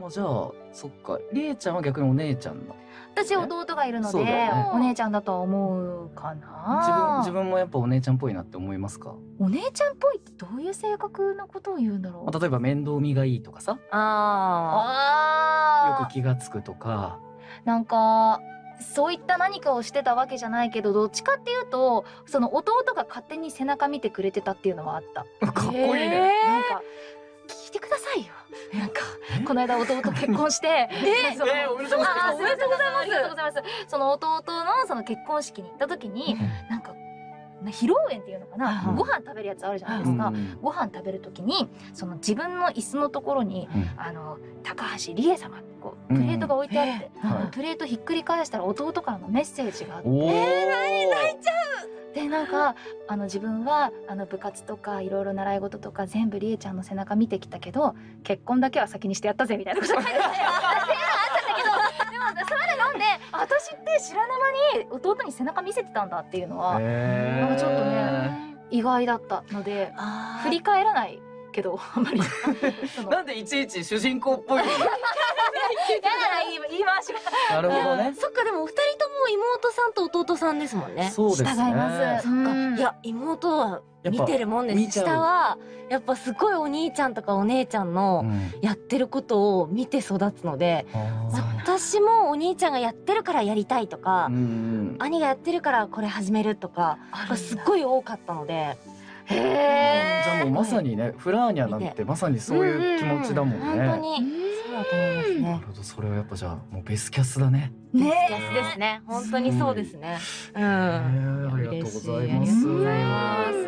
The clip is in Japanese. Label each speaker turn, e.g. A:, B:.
A: まあじゃあそっか。りえちゃんは逆にお姉ちゃんだ
B: 私弟がいるので、
A: ね。
B: お姉ちゃんだとは思うか
A: 自分
B: な
A: 自分もやっぱお姉ちゃんっぽいなって思いますか、
B: お姉ちゃんっぽいってどういう性格のことを言うんだろう？
A: まあ、例えば面倒見がいいとかさ。よ
B: あ
A: く気がつくとか。
B: ーなんかそういった何かをしてたわけじゃないけどどっちかっていうとその弟が勝手に背中見てくれてたっていうのはあった。
A: かっこいい
B: なん
A: ね、
B: か聞いてくださいよこの間弟結婚して え。その
A: えーおめでとうございます。
B: あーおめでとうございます。ありがとうございます。その弟のその結婚式に行った時になんかな披露宴っていうのかな、
A: うん
B: ご飯食べるやつあるじゃないですか、
A: うん
B: ご飯食べる時にその自分の椅子のところに
A: うん。
B: あの高橋理恵様ってこうプレートが置いてあって、
A: うん。はい。
B: プレートひっくり返したら弟からのメッセージがあって。
A: おお、
B: でなんかあの自分はあの部活とかいろいろ習い事とか全部りえちゃんの背中見てきたけど結婚だけは先にしてやったぜみたいなこと書いてあった んだけどでもそれでなんで私って知らぬ間に弟に背中見せてたんだっていうのは
A: えー。
B: なんかちょっとね意外だったので
C: あ
B: 振り返らないけどあんまり。
A: なんでいちいち主人公っぽいの？
B: やだな言い回しが。
A: なるほどね。
C: そっかでもお二人妹さんと弟さんですもんね。
A: そうですね。
B: 従います。
C: そっか、
B: うん。
C: いや妹は見てるもんです。下はやっぱすごいお兄ちゃんとかお姉ちゃんの
A: うん。
C: やってることを見て育つので、
A: あー。
C: 私もお兄ちゃんがやってるからやりたいとか、
A: うんうん。
C: 兄がやってるからこれ始めるとかがすっごい多かったので。
B: へえ
A: じゃあもうまさにねフラーニャなんてまさにそういう気持ちだもんね、
C: ううう本当にだと思います
A: な
C: ね
A: るほどそれはやっぱじゃあもうベスキャスだね。
B: ね
C: 安ですね。本当にそうですね。うん。
A: へーありがとうございます。
C: 嬉しありがとうございます